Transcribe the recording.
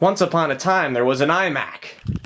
Once upon a time there was an iMac.